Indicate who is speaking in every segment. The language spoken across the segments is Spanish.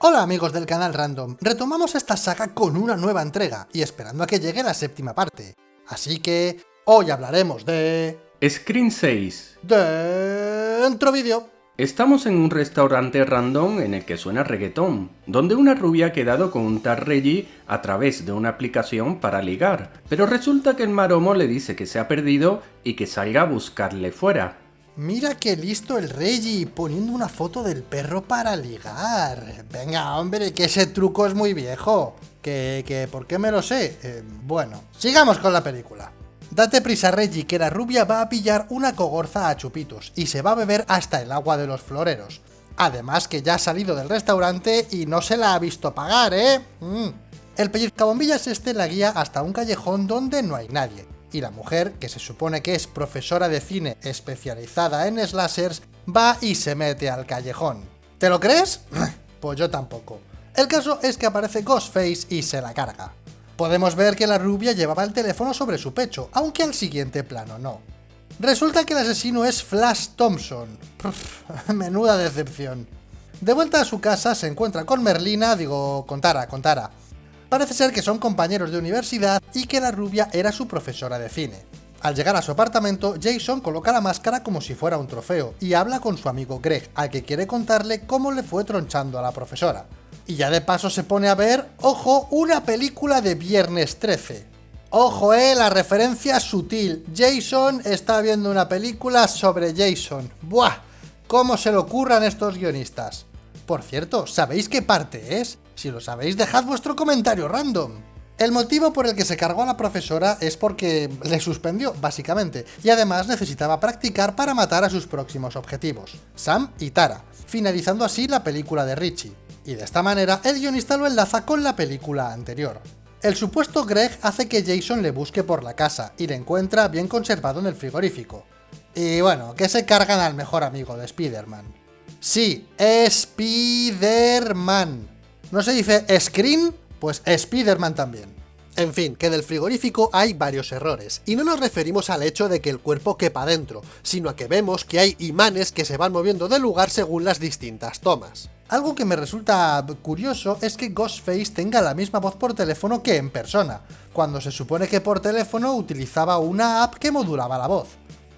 Speaker 1: Hola amigos del canal Random, retomamos esta saga con una nueva entrega y esperando a que llegue la séptima parte. Así que hoy hablaremos de...
Speaker 2: Screen 6.
Speaker 1: Dentro vídeo.
Speaker 2: Estamos en un restaurante random en el que suena reggaetón, donde una rubia ha quedado con un tal Reggie a través de una aplicación para ligar, pero resulta que el maromo le dice que se ha perdido y que salga a buscarle fuera.
Speaker 1: Mira qué listo el Reggie, poniendo una foto del perro para ligar. Venga, hombre, que ese truco es muy viejo. Que, que, ¿por qué me lo sé? Eh, bueno, sigamos con la película. Date prisa Reggie, que la rubia va a pillar una cogorza a chupitos, y se va a beber hasta el agua de los floreros. Además que ya ha salido del restaurante y no se la ha visto pagar, ¿eh? Mm. El pellizcabombillas este la guía hasta un callejón donde no hay nadie y la mujer, que se supone que es profesora de cine especializada en slashers, va y se mete al callejón. ¿Te lo crees? pues yo tampoco. El caso es que aparece Ghostface y se la carga. Podemos ver que la rubia llevaba el teléfono sobre su pecho, aunque al siguiente plano no. Resulta que el asesino es Flash Thompson. menuda decepción. De vuelta a su casa se encuentra con Merlina, digo, con Tara, con Tara, Parece ser que son compañeros de universidad y que la rubia era su profesora de cine. Al llegar a su apartamento, Jason coloca la máscara como si fuera un trofeo y habla con su amigo Greg, al que quiere contarle cómo le fue tronchando a la profesora. Y ya de paso se pone a ver, ojo, una película de Viernes 13. Ojo, eh, la referencia sutil. Jason está viendo una película sobre Jason. ¡Buah! ¿Cómo se le ocurran estos guionistas? Por cierto, ¿sabéis qué parte es? Si lo sabéis, dejad vuestro comentario random. El motivo por el que se cargó a la profesora es porque le suspendió, básicamente, y además necesitaba practicar para matar a sus próximos objetivos, Sam y Tara, finalizando así la película de Richie. Y de esta manera, el guionista lo enlaza con la película anterior. El supuesto Greg hace que Jason le busque por la casa, y le encuentra bien conservado en el frigorífico. Y bueno, que se cargan al mejor amigo de Spider-Man. Sí, Spider-Man no se dice Screen, pues Spider-Man también. En fin, que del frigorífico hay varios errores, y no nos referimos al hecho de que el cuerpo quepa dentro, sino a que vemos que hay imanes que se van moviendo de lugar según las distintas tomas. Algo que me resulta curioso es que Ghostface tenga la misma voz por teléfono que en persona, cuando se supone que por teléfono utilizaba una app que modulaba la voz.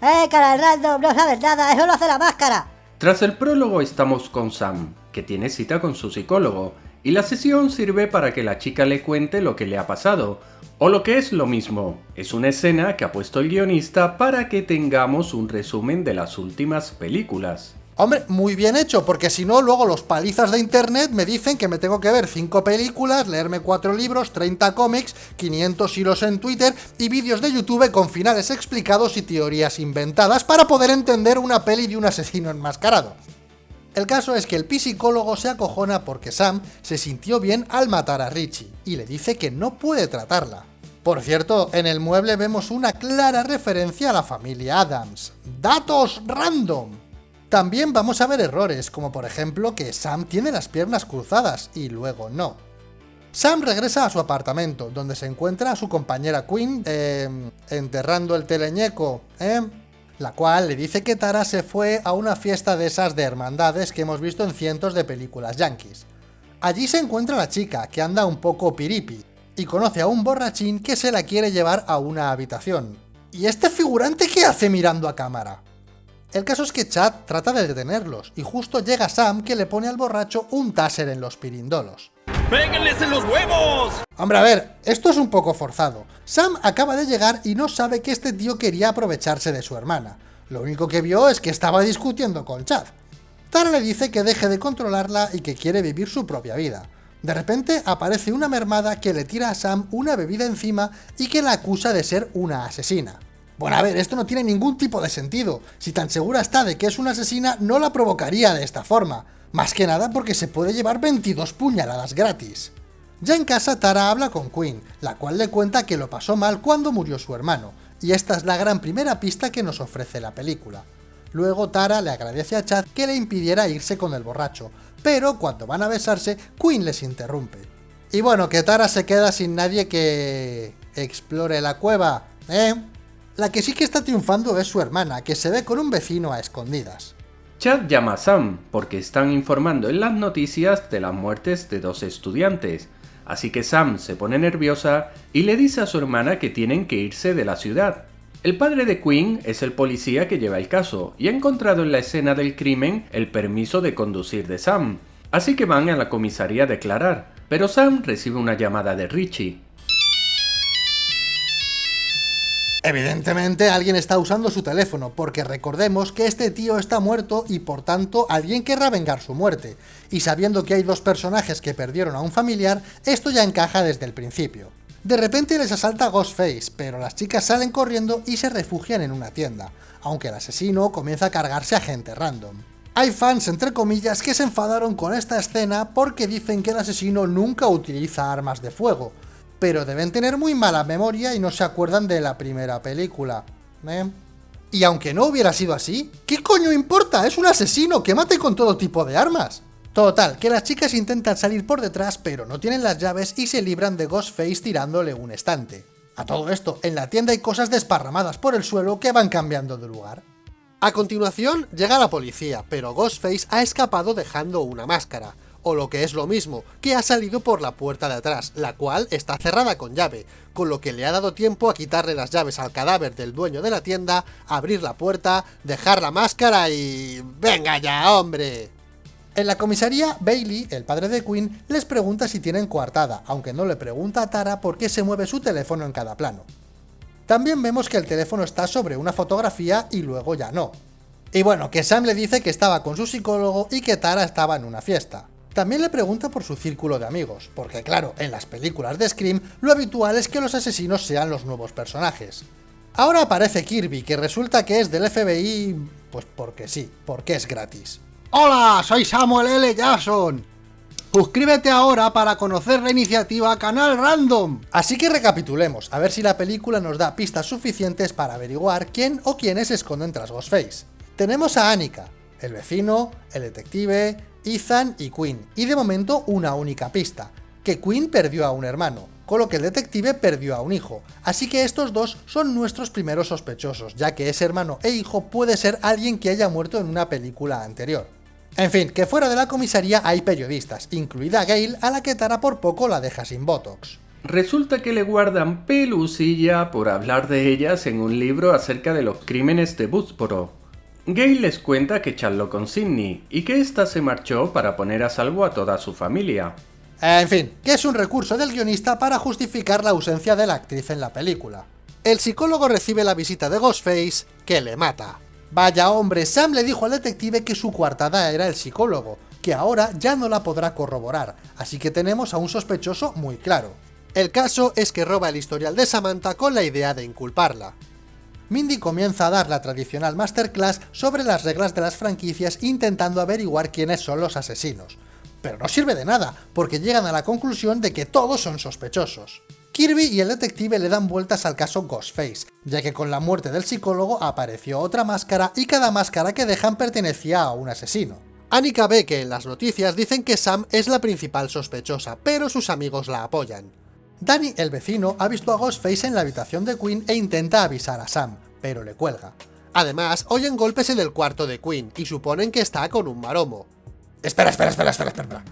Speaker 3: ¡Eh, cara random! ¡No sabes nada! ¡Eso lo hace la máscara!
Speaker 2: Tras el prólogo estamos con Sam, que tiene cita con su psicólogo, y la sesión sirve para que la chica le cuente lo que le ha pasado, o lo que es lo mismo, es una escena que ha puesto el guionista para que tengamos un resumen de las últimas películas.
Speaker 1: Hombre, muy bien hecho, porque si no, luego los palizas de internet me dicen que me tengo que ver 5 películas, leerme 4 libros, 30 cómics, 500 hilos en Twitter y vídeos de YouTube con finales explicados y teorías inventadas para poder entender una peli de un asesino enmascarado. El caso es que el psicólogo se acojona porque Sam se sintió bien al matar a Richie, y le dice que no puede tratarla. Por cierto, en el mueble vemos una clara referencia a la familia Adams. ¡Datos random! También vamos a ver errores, como por ejemplo que Sam tiene las piernas cruzadas y luego no. Sam regresa a su apartamento, donde se encuentra a su compañera Quinn, eh, enterrando el teleñeco, ¿eh? La cual le dice que Tara se fue a una fiesta de esas de hermandades que hemos visto en cientos de películas yankees. Allí se encuentra la chica, que anda un poco piripi, y conoce a un borrachín que se la quiere llevar a una habitación. ¿Y este figurante qué hace mirando a cámara? El caso es que Chad trata de detenerlos, y justo llega Sam que le pone al borracho un taser en los pirindolos.
Speaker 4: ¡Péguenles en los huevos!
Speaker 1: Hombre, a ver, esto es un poco forzado. Sam acaba de llegar y no sabe que este tío quería aprovecharse de su hermana. Lo único que vio es que estaba discutiendo con Chad. Tara le dice que deje de controlarla y que quiere vivir su propia vida. De repente aparece una mermada que le tira a Sam una bebida encima y que la acusa de ser una asesina. Bueno, a ver, esto no tiene ningún tipo de sentido. Si tan segura está de que es una asesina, no la provocaría de esta forma. Más que nada porque se puede llevar 22 puñaladas gratis. Ya en casa Tara habla con Quinn, la cual le cuenta que lo pasó mal cuando murió su hermano, y esta es la gran primera pista que nos ofrece la película. Luego Tara le agradece a Chad que le impidiera irse con el borracho, pero cuando van a besarse, Quinn les interrumpe. Y bueno, que Tara se queda sin nadie que... explore la cueva, ¿eh? La que sí que está triunfando es su hermana, que se ve con un vecino a escondidas.
Speaker 2: Chad llama a Sam porque están informando en las noticias de las muertes de dos estudiantes, así que Sam se pone nerviosa y le dice a su hermana que tienen que irse de la ciudad. El padre de Quinn es el policía que lleva el caso y ha encontrado en la escena del crimen el permiso de conducir de Sam, así que van a la comisaría a declarar, pero Sam recibe una llamada de Richie.
Speaker 1: Evidentemente alguien está usando su teléfono, porque recordemos que este tío está muerto y por tanto alguien querrá vengar su muerte, y sabiendo que hay dos personajes que perdieron a un familiar, esto ya encaja desde el principio. De repente les asalta Ghostface, pero las chicas salen corriendo y se refugian en una tienda, aunque el asesino comienza a cargarse a gente random. Hay fans, entre comillas, que se enfadaron con esta escena porque dicen que el asesino nunca utiliza armas de fuego, pero deben tener muy mala memoria y no se acuerdan de la primera película. ¿eh? Y aunque no hubiera sido así, ¿qué coño importa? Es un asesino que mate con todo tipo de armas. Total, que las chicas intentan salir por detrás pero no tienen las llaves y se libran de Ghostface tirándole un estante. A todo esto, en la tienda hay cosas desparramadas por el suelo que van cambiando de lugar. A continuación, llega la policía, pero Ghostface ha escapado dejando una máscara, o lo que es lo mismo, que ha salido por la puerta de atrás, la cual está cerrada con llave, con lo que le ha dado tiempo a quitarle las llaves al cadáver del dueño de la tienda, abrir la puerta, dejar la máscara y... ¡Venga ya, hombre! En la comisaría, Bailey, el padre de Quinn, les pregunta si tienen coartada, aunque no le pregunta a Tara por qué se mueve su teléfono en cada plano. También vemos que el teléfono está sobre una fotografía y luego ya no. Y bueno, que Sam le dice que estaba con su psicólogo y que Tara estaba en una fiesta. También le pregunta por su círculo de amigos, porque claro, en las películas de Scream lo habitual es que los asesinos sean los nuevos personajes. Ahora aparece Kirby, que resulta que es del FBI... pues porque sí, porque es gratis.
Speaker 5: Hola, soy Samuel L. Jackson. Suscríbete ahora para conocer la iniciativa Canal Random.
Speaker 1: Así que recapitulemos, a ver si la película nos da pistas suficientes para averiguar quién o quiénes se esconden tras Ghostface. Tenemos a Annika, el vecino, el detective, Ethan y Quinn, y de momento una única pista, que Quinn perdió a un hermano, con lo que el detective perdió a un hijo, así que estos dos son nuestros primeros sospechosos, ya que ese hermano e hijo puede ser alguien que haya muerto en una película anterior. En fin, que fuera de la comisaría hay periodistas, incluida Gail, a la que Tara por poco la deja sin Botox.
Speaker 2: Resulta que le guardan pelusilla por hablar de ellas en un libro acerca de los crímenes de Woodsboro. Gail les cuenta que charló con Sidney y que ésta se marchó para poner a salvo a toda su familia.
Speaker 1: En fin, que es un recurso del guionista para justificar la ausencia de la actriz en la película. El psicólogo recibe la visita de Ghostface, que le mata. Vaya hombre, Sam le dijo al detective que su coartada era el psicólogo, que ahora ya no la podrá corroborar, así que tenemos a un sospechoso muy claro. El caso es que roba el historial de Samantha con la idea de inculparla. Mindy comienza a dar la tradicional masterclass sobre las reglas de las franquicias intentando averiguar quiénes son los asesinos. Pero no sirve de nada, porque llegan a la conclusión de que todos son sospechosos. Kirby y el detective le dan vueltas al caso Ghostface, ya que con la muerte del psicólogo apareció otra máscara y cada máscara que dejan pertenecía a un asesino. Annika ve que en las noticias dicen que Sam es la principal sospechosa, pero sus amigos la apoyan. Danny, el vecino, ha visto a Ghostface en la habitación de Quinn e intenta avisar a Sam, pero le cuelga. Además, oyen golpes en el cuarto de Quinn y suponen que está con un maromo. Espera, espera, espera, espera, espera.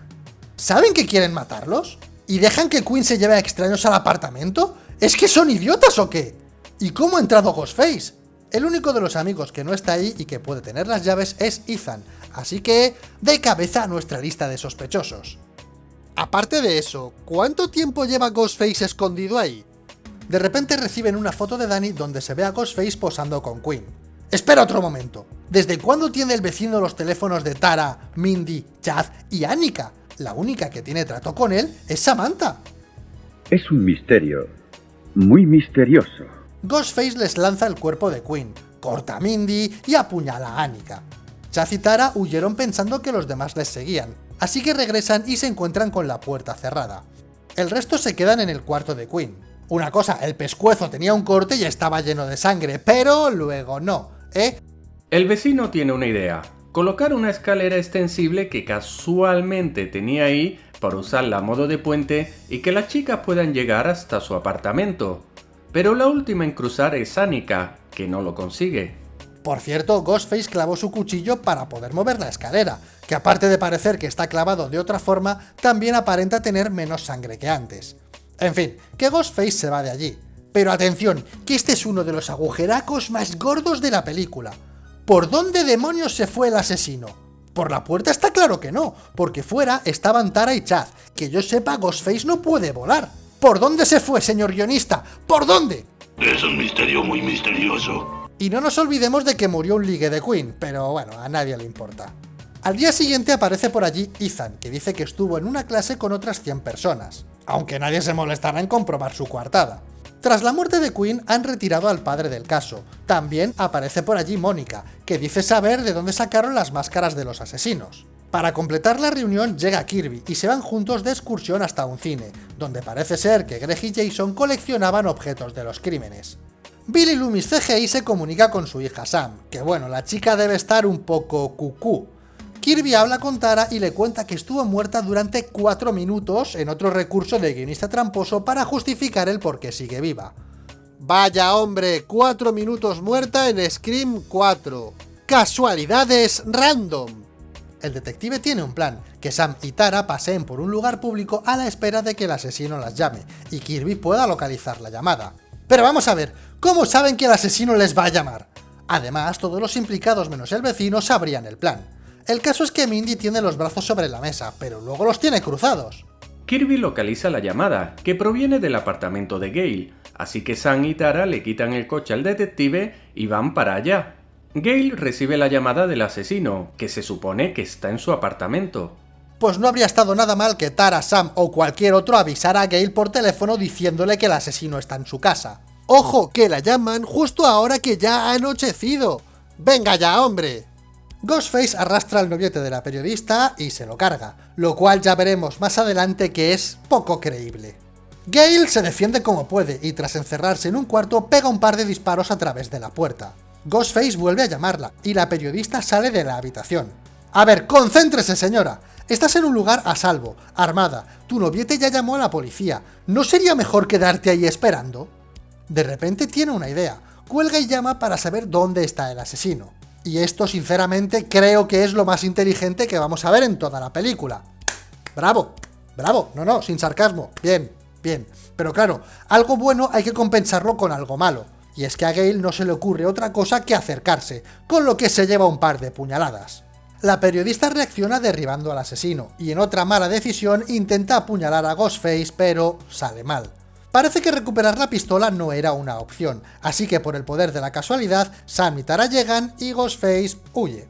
Speaker 1: ¿Saben que quieren matarlos? ¿Y dejan que Quinn se lleve a extraños al apartamento? ¿Es que son idiotas o qué? ¿Y cómo ha entrado Ghostface? El único de los amigos que no está ahí y que puede tener las llaves es Ethan, así que de cabeza a nuestra lista de sospechosos. Aparte de eso, ¿cuánto tiempo lleva Ghostface escondido ahí? De repente reciben una foto de Danny donde se ve a Ghostface posando con Quinn. Espera otro momento, ¿desde cuándo tiene el vecino los teléfonos de Tara, Mindy, Chad y Annika? La única que tiene trato con él es Samantha.
Speaker 6: Es un misterio, muy misterioso.
Speaker 1: Ghostface les lanza el cuerpo de Quinn, corta a Mindy y apuñala a Annika. Chaz y Tara huyeron pensando que los demás les seguían, así que regresan y se encuentran con la puerta cerrada. El resto se quedan en el cuarto de Quinn. Una cosa, el pescuezo tenía un corte y estaba lleno de sangre, pero luego no, ¿eh?
Speaker 2: El vecino tiene una idea, colocar una escalera extensible que casualmente tenía ahí para usarla a modo de puente y que las chicas puedan llegar hasta su apartamento. Pero la última en cruzar es Annika, que no lo consigue.
Speaker 1: Por cierto, Ghostface clavó su cuchillo para poder mover la escalera, que aparte de parecer que está clavado de otra forma, también aparenta tener menos sangre que antes. En fin, que Ghostface se va de allí. Pero atención, que este es uno de los agujeracos más gordos de la película. ¿Por dónde demonios se fue el asesino? Por la puerta está claro que no, porque fuera estaban Tara y Chad. Que yo sepa, Ghostface no puede volar. ¿Por dónde se fue, señor guionista? ¿Por dónde?
Speaker 7: Es un misterio muy misterioso.
Speaker 1: Y no nos olvidemos de que murió un ligue de Queen, pero bueno, a nadie le importa. Al día siguiente aparece por allí Ethan, que dice que estuvo en una clase con otras 100 personas, aunque nadie se molestará en comprobar su coartada. Tras la muerte de Queen han retirado al padre del caso. También aparece por allí Mónica, que dice saber de dónde sacaron las máscaras de los asesinos. Para completar la reunión llega Kirby y se van juntos de excursión hasta un cine, donde parece ser que Greg y Jason coleccionaban objetos de los crímenes. Billy Loomis CGI se comunica con su hija Sam, que bueno, la chica debe estar un poco cucú. Kirby habla con Tara y le cuenta que estuvo muerta durante 4 minutos en otro recurso de guionista tramposo para justificar el por qué sigue viva. Vaya hombre, 4 minutos muerta en Scream 4. Casualidades random. El detective tiene un plan, que Sam y Tara paseen por un lugar público a la espera de que el asesino las llame, y Kirby pueda localizar la llamada. Pero vamos a ver, ¿cómo saben que el asesino les va a llamar? Además, todos los implicados menos el vecino sabrían el plan. El caso es que Mindy tiene los brazos sobre la mesa, pero luego los tiene cruzados.
Speaker 2: Kirby localiza la llamada, que proviene del apartamento de Gale, así que Sam y Tara le quitan el coche al detective y van para allá. Gale recibe la llamada del asesino, que se supone que está en su apartamento.
Speaker 1: Pues no habría estado nada mal que Tara, Sam o cualquier otro avisara a Gale por teléfono diciéndole que el asesino está en su casa. ¡Ojo! Que la llaman justo ahora que ya ha anochecido. ¡Venga ya, hombre! Ghostface arrastra al noviete de la periodista y se lo carga, lo cual ya veremos más adelante que es poco creíble. Gale se defiende como puede y tras encerrarse en un cuarto pega un par de disparos a través de la puerta. Ghostface vuelve a llamarla y la periodista sale de la habitación. A ver, concéntrese señora, estás en un lugar a salvo, armada, tu noviete ya llamó a la policía, ¿no sería mejor quedarte ahí esperando? De repente tiene una idea, cuelga y llama para saber dónde está el asesino. Y esto, sinceramente, creo que es lo más inteligente que vamos a ver en toda la película. ¡Bravo! ¡Bravo! No, no, sin sarcasmo. Bien, bien. Pero claro, algo bueno hay que compensarlo con algo malo. Y es que a Gale no se le ocurre otra cosa que acercarse, con lo que se lleva un par de puñaladas. La periodista reacciona derribando al asesino, y en otra mala decisión intenta apuñalar a Ghostface, pero sale mal. Parece que recuperar la pistola no era una opción, así que por el poder de la casualidad, Sam y Tara llegan y Ghostface huye.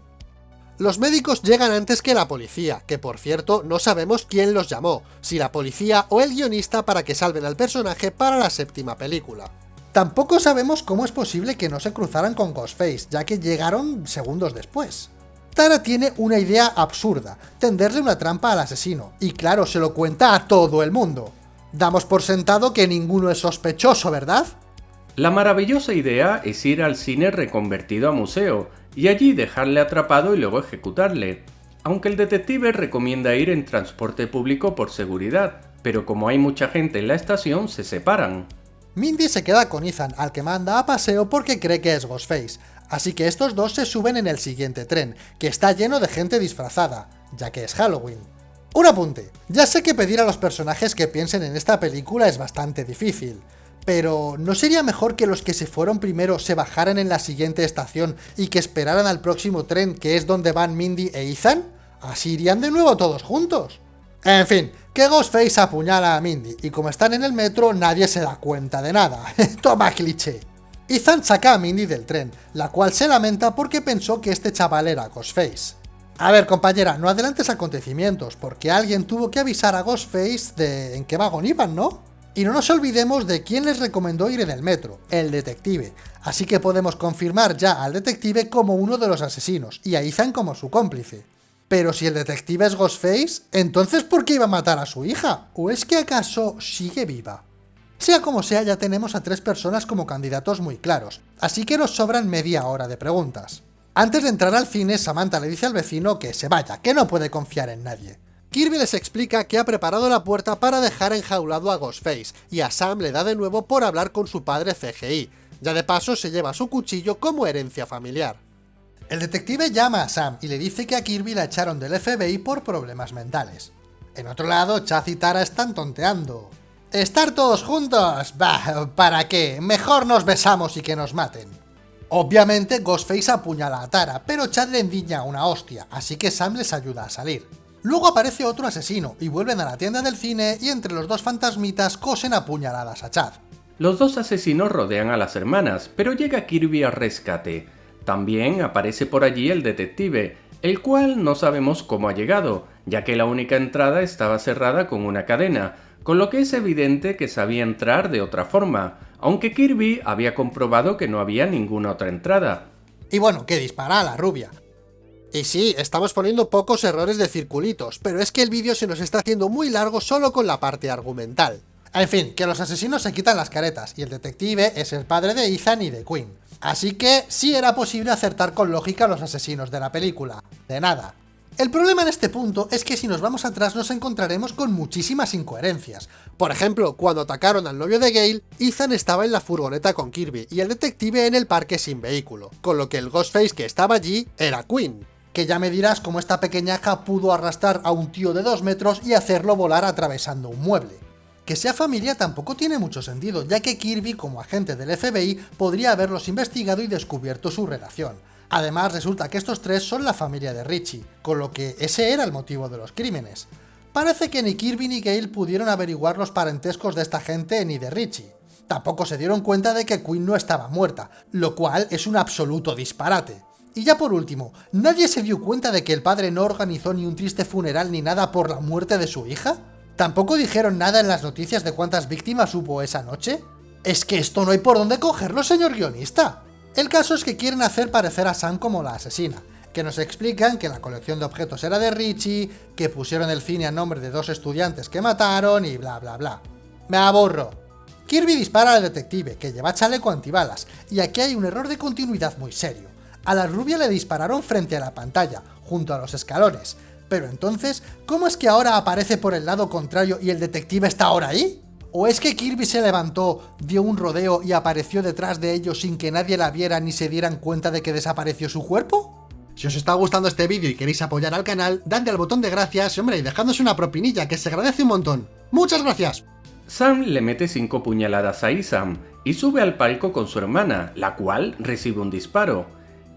Speaker 1: Los médicos llegan antes que la policía, que por cierto no sabemos quién los llamó, si la policía o el guionista para que salven al personaje para la séptima película. Tampoco sabemos cómo es posible que no se cruzaran con Ghostface, ya que llegaron segundos después. Tara tiene una idea absurda, tenderle una trampa al asesino, y claro, se lo cuenta a todo el mundo. Damos por sentado que ninguno es sospechoso, ¿verdad?
Speaker 2: La maravillosa idea es ir al cine reconvertido a museo, y allí dejarle atrapado y luego ejecutarle. Aunque el detective recomienda ir en transporte público por seguridad, pero como hay mucha gente en la estación, se separan.
Speaker 1: Mindy se queda con Ethan, al que manda a paseo porque cree que es Ghostface, así que estos dos se suben en el siguiente tren, que está lleno de gente disfrazada, ya que es Halloween. Un apunte, ya sé que pedir a los personajes que piensen en esta película es bastante difícil, pero ¿no sería mejor que los que se fueron primero se bajaran en la siguiente estación y que esperaran al próximo tren que es donde van Mindy e Ethan? Así irían de nuevo todos juntos. En fin, que Ghostface apuñala a Mindy, y como están en el metro nadie se da cuenta de nada. Toma cliché. Ethan saca a Mindy del tren, la cual se lamenta porque pensó que este chaval era Ghostface. A ver, compañera, no adelantes acontecimientos, porque alguien tuvo que avisar a Ghostface de en qué vagón iban, ¿no? Y no nos olvidemos de quién les recomendó ir en el metro, el detective. Así que podemos confirmar ya al detective como uno de los asesinos, y a Ethan como su cómplice. Pero si el detective es Ghostface, ¿entonces por qué iba a matar a su hija? ¿O es que acaso sigue viva? Sea como sea, ya tenemos a tres personas como candidatos muy claros, así que nos sobran media hora de preguntas. Antes de entrar al cine, Samantha le dice al vecino que se vaya, que no puede confiar en nadie. Kirby les explica que ha preparado la puerta para dejar enjaulado a Ghostface, y a Sam le da de nuevo por hablar con su padre CGI.
Speaker 5: Ya de paso se lleva su cuchillo como herencia familiar.
Speaker 1: El detective llama a Sam y le dice que a Kirby la echaron del FBI por problemas mentales. En otro lado, Chaz y Tara están tonteando. ¿Estar todos juntos? Bah, ¿para qué? Mejor nos besamos y que nos maten. Obviamente Ghostface apuñala a Tara, pero Chad le endiña una hostia, así que Sam les ayuda a salir. Luego aparece otro asesino, y vuelven a la tienda del cine y entre los dos fantasmitas cosen apuñaladas a Chad.
Speaker 2: Los dos asesinos rodean a las hermanas, pero llega Kirby al rescate. También aparece por allí el detective, el cual no sabemos cómo ha llegado, ya que la única entrada estaba cerrada con una cadena, con lo que es evidente que sabía entrar de otra forma, aunque Kirby había comprobado que no había ninguna otra entrada.
Speaker 1: Y bueno, que dispara a la rubia.
Speaker 5: Y sí, estamos poniendo pocos errores de circulitos, pero es que el vídeo se nos está haciendo muy largo solo con la parte argumental.
Speaker 1: En fin, que los asesinos se quitan las caretas, y el detective es el padre de Ethan y de Quinn. Así que sí era posible acertar con lógica a los asesinos de la película. De nada. El problema en este punto es que si nos vamos atrás nos encontraremos con muchísimas incoherencias.
Speaker 5: Por ejemplo, cuando atacaron al novio de Gale, Ethan estaba en la furgoneta con Kirby y el detective en el parque sin vehículo, con lo que el Ghostface que estaba allí era Quinn.
Speaker 1: Que ya me dirás cómo esta pequeñaja pudo arrastrar a un tío de 2 metros y hacerlo volar atravesando un mueble. Que sea familia tampoco tiene mucho sentido, ya que Kirby, como agente del FBI, podría haberlos investigado y descubierto su relación. Además, resulta que estos tres son la familia de Richie, con lo que ese era el motivo de los crímenes. Parece que ni Kirby ni Gale pudieron averiguar los parentescos de esta gente ni de Richie. Tampoco se dieron cuenta de que Quinn no estaba muerta, lo cual es un absoluto disparate. Y ya por último, ¿nadie se dio cuenta de que el padre no organizó ni un triste funeral ni nada por la muerte de su hija? ¿Tampoco dijeron nada en las noticias de cuántas víctimas hubo esa noche? Es que esto no hay por dónde cogerlo, señor guionista. El caso es que quieren hacer parecer a Sam como la asesina, que nos explican que la colección de objetos era de Richie, que pusieron el cine a nombre de dos estudiantes que mataron y bla bla bla. Me aburro. Kirby dispara al detective, que lleva chaleco antibalas, y aquí hay un error de continuidad muy serio. A la rubia le dispararon frente a la pantalla, junto a los escalones, pero entonces, ¿cómo es que ahora aparece por el lado contrario y el detective está ahora ahí? ¿O es que Kirby se levantó, dio un rodeo y apareció detrás de ellos sin que nadie la viera ni se dieran cuenta de que desapareció su cuerpo?
Speaker 5: Si os está gustando este vídeo y queréis apoyar al canal, dadle al botón de gracias, hombre, y dejadnos una propinilla, que se agradece un montón. ¡Muchas gracias!
Speaker 2: Sam le mete cinco puñaladas a Isam y sube al palco con su hermana, la cual recibe un disparo.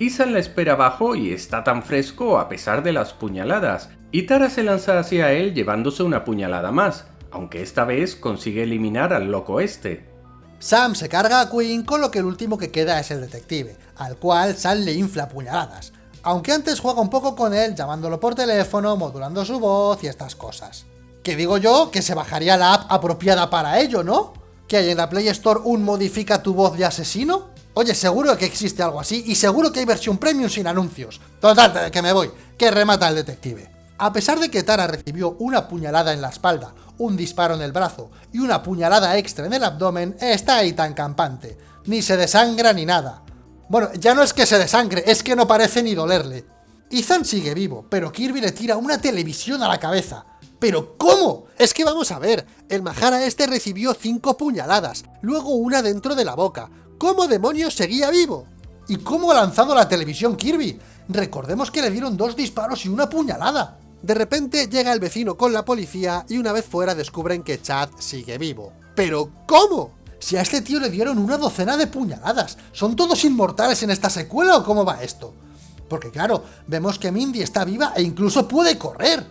Speaker 2: Isam la espera abajo y está tan fresco a pesar de las puñaladas, y Tara se lanza hacia él llevándose una puñalada más, aunque esta vez consigue eliminar al loco este.
Speaker 1: Sam se carga a Quinn con lo que el último que queda es el detective, al cual Sam le infla puñaladas, aunque antes juega un poco con él llamándolo por teléfono, modulando su voz y estas cosas. Que digo yo que se bajaría la app apropiada para ello, ¿no? ¿Que hay en la Play Store un modifica tu voz de asesino? Oye, seguro que existe algo así, y seguro que hay versión premium sin anuncios. Total, que me voy, que remata el detective. A pesar de que Tara recibió una puñalada en la espalda, un disparo en el brazo y una puñalada extra en el abdomen, está ahí tan campante. Ni se desangra ni nada. Bueno, ya no es que se desangre, es que no parece ni dolerle. Ethan sigue vivo, pero Kirby le tira una televisión a la cabeza. ¿Pero cómo? Es que vamos a ver, el Mahara este recibió cinco puñaladas, luego una dentro de la boca. ¿Cómo demonios seguía vivo? ¿Y cómo ha lanzado la televisión Kirby? Recordemos que le dieron dos disparos y una puñalada.
Speaker 5: De repente llega el vecino con la policía y una vez fuera descubren que Chad sigue vivo. ¿Pero cómo?
Speaker 1: Si a este tío le dieron una docena de puñaladas, ¿son todos inmortales en esta secuela o cómo va esto? Porque claro, vemos que Mindy está viva e incluso puede correr.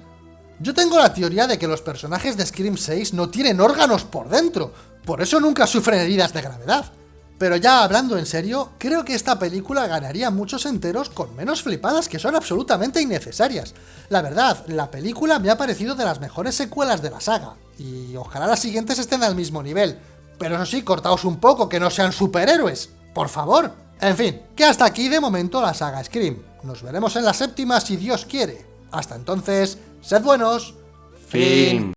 Speaker 1: Yo tengo la teoría de que los personajes de Scream 6 no tienen órganos por dentro, por eso nunca sufren heridas de gravedad. Pero ya hablando en serio, creo que esta película ganaría muchos enteros con menos flipadas que son absolutamente innecesarias. La verdad, la película me ha parecido de las mejores secuelas de la saga, y ojalá las siguientes estén al mismo nivel. Pero eso sí, cortaos un poco, que no sean superhéroes, por favor. En fin, que hasta aquí de momento la saga Scream. Nos veremos en la séptima si Dios quiere. Hasta entonces, sed buenos.
Speaker 2: Fin.